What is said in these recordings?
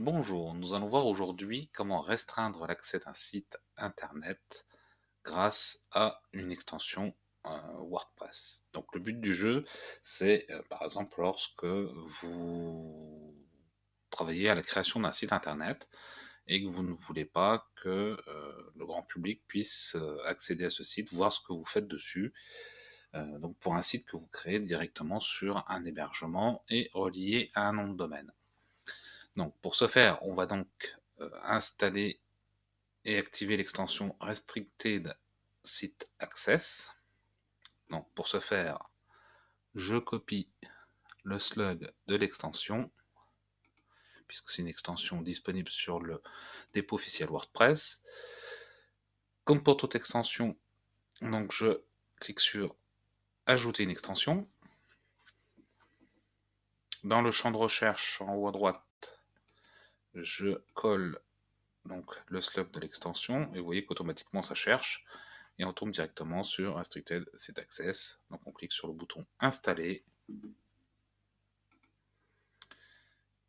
Bonjour, nous allons voir aujourd'hui comment restreindre l'accès d'un site internet grâce à une extension euh, WordPress. Donc le but du jeu, c'est euh, par exemple lorsque vous travaillez à la création d'un site internet et que vous ne voulez pas que euh, le grand public puisse accéder à ce site, voir ce que vous faites dessus. donc pour un site que vous créez directement sur un hébergement et relié à un nom de domaine. Donc pour ce faire, on va donc euh, installer et activer l'extension Restricted Site Access. Donc pour ce faire, je copie le slug de l'extension, puisque c'est une extension disponible sur le dépôt officiel WordPress. Comme pour toute extension, donc je clique sur Ajouter une extension. Dans le champ de recherche en haut à droite, je colle donc le slug de l'extension et vous voyez qu'automatiquement ça cherche et on tombe directement sur Restricted Site Access. Donc on clique sur le bouton Installer,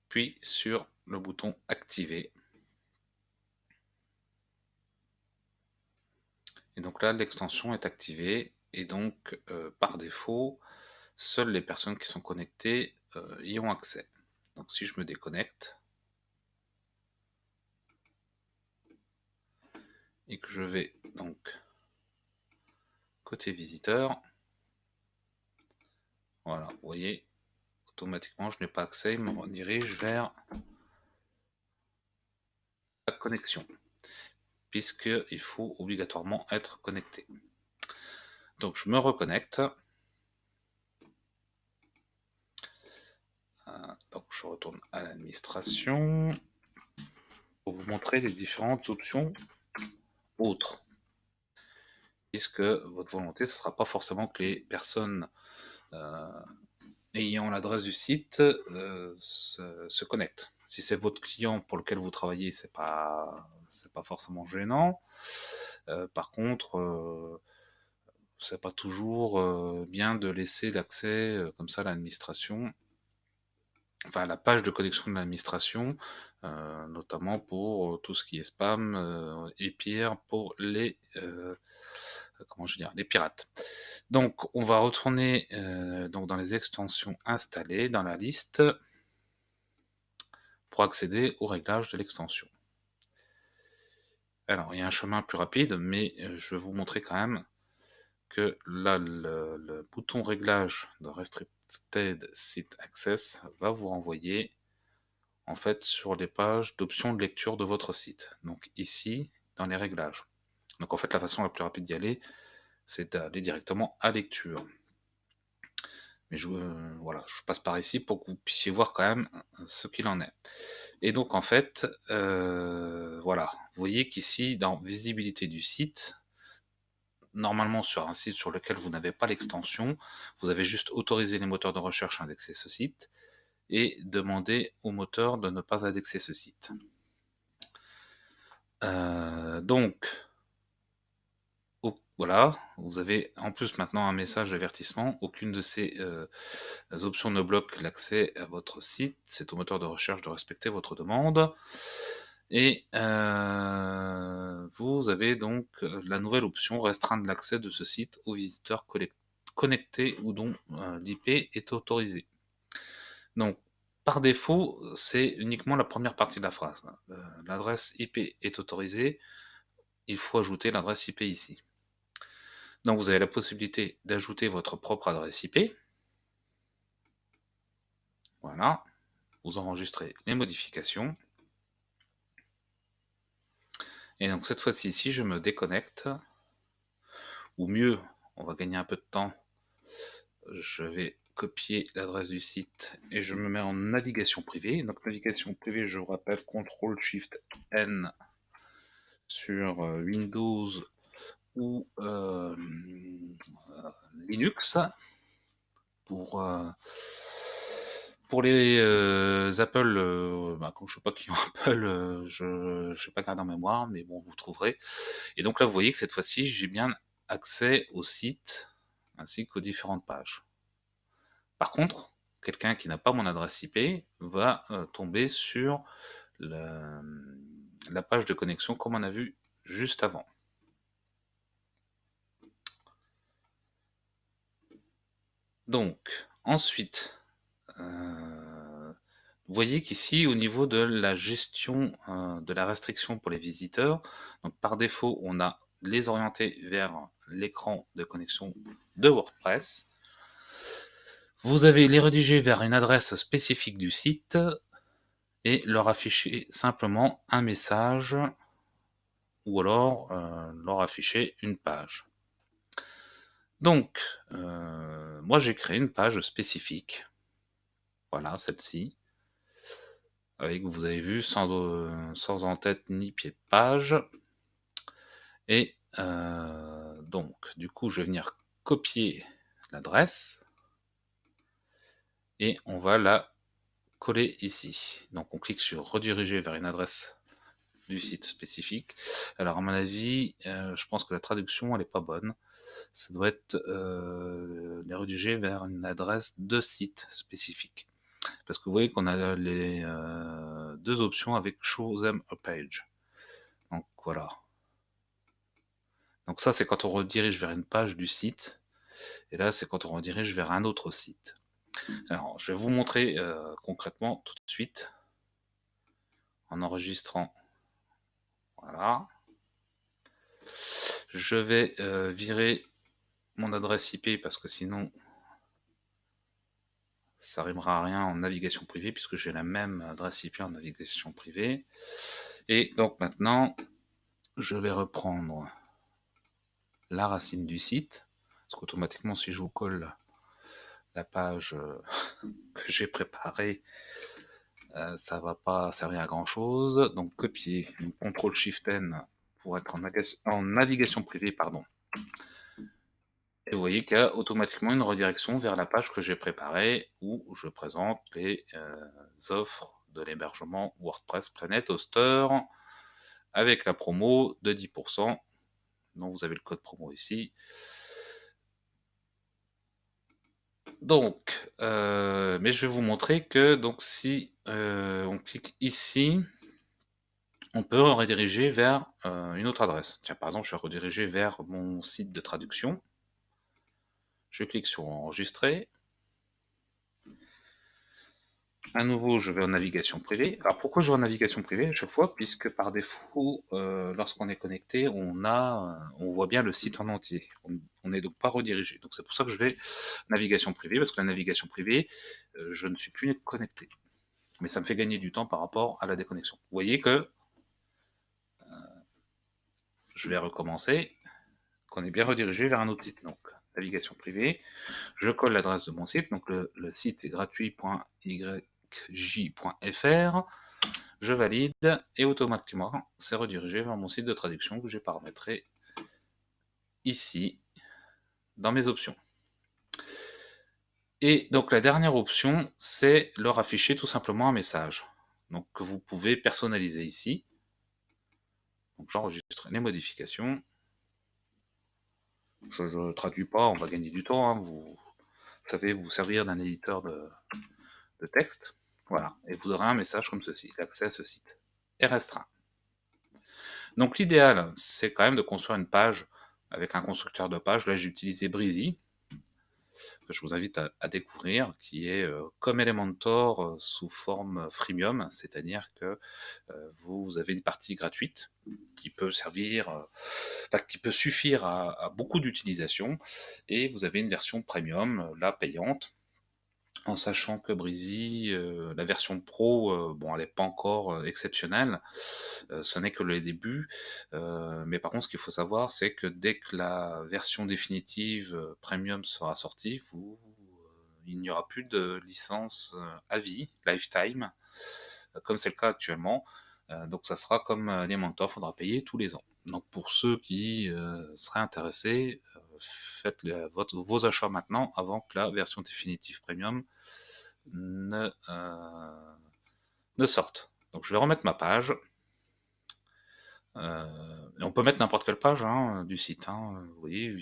puis sur le bouton Activer. Et donc là, l'extension est activée et donc euh, par défaut, seules les personnes qui sont connectées euh, y ont accès. Donc si je me déconnecte, et que je vais donc côté visiteur, voilà, vous voyez, automatiquement je n'ai pas accès, il me redirige vers la connexion, puisqu'il faut obligatoirement être connecté. Donc je me reconnecte. Euh, donc je retourne à l'administration pour vous montrer les différentes options autre. Puisque votre volonté, ce ne sera pas forcément que les personnes euh, ayant l'adresse du site euh, se, connectent. Si c'est votre client pour lequel vous travaillez, c'est pas c'est pas forcément gênant. Euh, par contre, c'est pas toujours bien de laisser l'accès comme ça à l'administration enfin la page de connexion de l'administration, euh, notamment pour euh, tout ce qui est spam euh, et pire pour les comment je les pirates. Donc on va retourner donc dans les extensions installées dans la liste pour accéder au réglage de l'extension. Alors il y a un chemin plus rapide, mais je vais vous montrer quand même que là le, le bouton réglage de restrict TED Site Access va vous renvoyer en fait sur les pages d'options de lecture de votre site. Donc ici, dans les réglages. Donc en fait, la façon la plus rapide d'y aller, c'est d'aller directement à lecture. Mais je, euh, voilà, je passe par ici pour que vous puissiez voir quand même ce qu'il en est. Et donc en fait, euh, voilà, vous voyez qu'ici, dans visibilité du site, normalement sur un site sur lequel vous n'avez pas l'extension, vous avez juste autorisé les moteurs de recherche à indexer ce site et demander au moteur de ne pas indexer ce site. Euh, donc, voilà, vous avez en plus maintenant un message d'avertissement. Aucune de ces euh, options ne bloque l'accès à votre site. C'est au moteur de recherche de respecter votre demande. Et euh, vous avez donc euh, la nouvelle option restreindre l'accès de ce site aux visiteurs connectés ou dont euh, l'IP est autorisé. Donc par défaut, c'est uniquement la première partie de la phrase. L'adresse IP est autorisée, il faut ajouter l'adresse IP ici. Donc vous avez la possibilité d'ajouter votre propre adresse IP. Voilà, vous enregistrez les modifications. Et donc cette fois-ci, si je me déconnecte, ou mieux, on va gagner un peu de temps, je vais copier l'adresse du site et je me mets en navigation privée. Donc navigation privée, je vous rappelle, CTRL SHIFT N sur euh, Windows ou euh, Linux pour euh, pour les euh, Apple, euh, bah, je ne sais pas qui ont Apple, euh, je ne sais pas garder en mémoire, mais bon, vous trouverez. Et donc là, vous voyez que cette fois-ci, j'ai bien accès au site ainsi qu'aux différentes pages. Par contre, quelqu'un qui n'a pas mon adresse IP va tomber sur la page de connexion comme on a vu juste avant. Donc, ensuite, euh, vous voyez qu'ici, au niveau de la gestion euh, de la restriction pour les visiteurs, par défaut, on a les orienter vers l'écran de connexion de WordPress. Vous avez les rédiger vers une adresse spécifique du site et leur afficher simplement un message ou alors euh, leur afficher une page. Donc, euh, moi j'ai créé une page spécifique. Voilà, celle-ci. Avec, vous avez vu, sans, euh, sans en-tête ni pied de page. Et euh, donc, du coup, je vais venir copier l'adresse. Et on va la coller ici. Donc on clique sur rediriger vers une adresse du site spécifique. Alors à mon avis, je pense que la traduction elle est pas bonne ça doit être euh, les rediriger vers une adresse de site spécifique. Parce que vous voyez qu'on a les euh, deux options avec Show them a page. Donc voilà. Donc ça c'est quand on redirige vers une page du site. Et là c'est quand on redirige vers un autre site. Alors je vais vous montrer euh, concrètement tout de suite. En enregistrant. Voilà. Je vais euh, virer mon adresse IP parce que sinon ça rimera à rien en navigation privée puisque j'ai la même adresse IP en navigation privée. Et donc maintenant, je vais reprendre la racine du site, parce qu'automatiquement si je vous colle la page euh, que j'ai préparée, euh, ça va pas servir à grand chose. Donc copier, CTRL SHIFT N pour être en, navigation privée, pardon. Vous voyez qu'il y a automatiquement une redirection vers la page que j'ai préparée où je présente les euh, offres de l'hébergement WordPress Planet Hoster avec la promo de 10%. Donc vous avez le code promo ici. Donc, euh, mais je vais vous montrer que donc si euh, on clique ici, on peut rediriger vers une autre adresse. Tiens, par exemple, je vais rediriger vers mon site de traduction. Je clique sur enregistrer. À nouveau, je vais en navigation privée. Alors pourquoi je vais en navigation privée à chaque fois? Puisque par défaut, euh, lorsqu'on est connecté, on, a, on voit bien le site en entier. On n'est donc pas redirigé. Donc c'est pour ça que je vais navigation privée, parce que la navigation privée, euh, je ne suis plus connecté. Mais ça me fait gagner du temps par rapport à la déconnexion. Vous voyez que je vais recommencer, qu'on est bien redirigé vers un autre site. Donc, navigation privée, je colle l'adresse de mon site, donc le, site c'est gratuit.yj.fr, je valide, et automatiquement, c'est redirigé vers mon site de traduction que j'ai paramétré ici, dans mes options. Et donc la dernière option, c'est leur afficher tout simplement un message. Donc que vous pouvez personnaliser ici. J'enregistre les modifications. Je ne traduis pas, on va gagner du temps. Hein. Vous, savez vous servir d'un éditeur de, texte. Voilà, et vous aurez un message comme ceci. L'accès à ce site est restreint. Donc l'idéal, c'est quand même de construire une page avec un constructeur de page. Là, j'ai utilisé Breezy que je vous invite à, découvrir, qui est euh, comme Elementor euh, sous forme freemium, c'est-à-dire que euh, vous avez une partie gratuite qui peut servir, qui peut suffire à, beaucoup d'utilisation, et vous avez une version premium, là payante, en sachant que Breezy, euh, la version Pro, euh, bon, elle n'est pas encore euh, exceptionnelle, ce n'est que le début, mais par contre, ce qu'il faut savoir, c'est que dès que la version définitive Premium sera sortie, il n'y aura plus de licence à vie, lifetime, comme c'est le cas actuellement, donc ça sera comme les mentors, faudra payer tous les ans. Donc pour ceux qui seraient intéressés, faites vos achats maintenant avant que la version définitive premium ne, euh, sorte. Donc je vais remettre ma page. Euh, on peut mettre n'importe quelle page hein, du site. Hein. Vous voyez,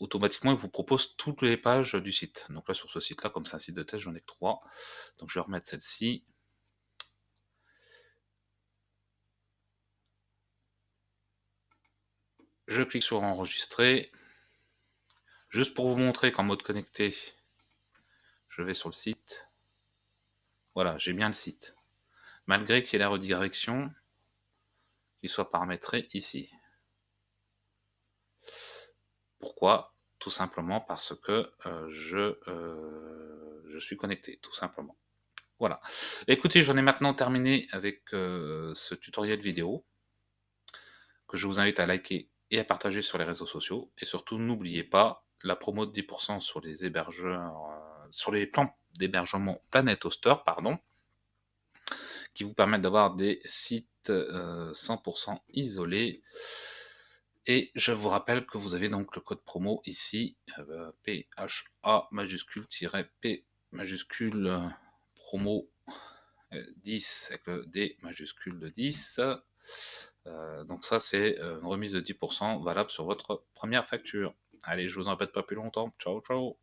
automatiquement, il vous propose toutes les pages du site. Donc là, sur ce site-là, comme c'est un site de test, j'en ai que trois. Donc je vais remettre celle-ci. Je clique sur enregistrer. Juste pour vous montrer qu'en mode connecté, je vais sur le site. Voilà, j'ai bien le site. Malgré qu'il y ait la redirection qui soit paramétrée ici. Pourquoi? Tout simplement parce que euh, je, euh, je suis connecté, tout simplement. Voilà. Écoutez, j'en ai maintenant terminé avec euh, ce tutoriel vidéo que je vous invite à liker et à partager sur les réseaux sociaux. Et surtout, n'oubliez pas la promo de 10% sur les hébergeurs, euh, sur les plans d'hébergement Planet Hoster, pardon, qui vous permettent d'avoir des sites 100% euh, isolés. Et je vous rappelle que vous avez donc le code promo ici, PHA majuscule-P majuscule promo 10 avec le D majuscule de 10. Euh, donc ça, c'est euh, une remise de 10% valable sur votre première facture. Allez, je vous en répète pas plus longtemps. Ciao, ciao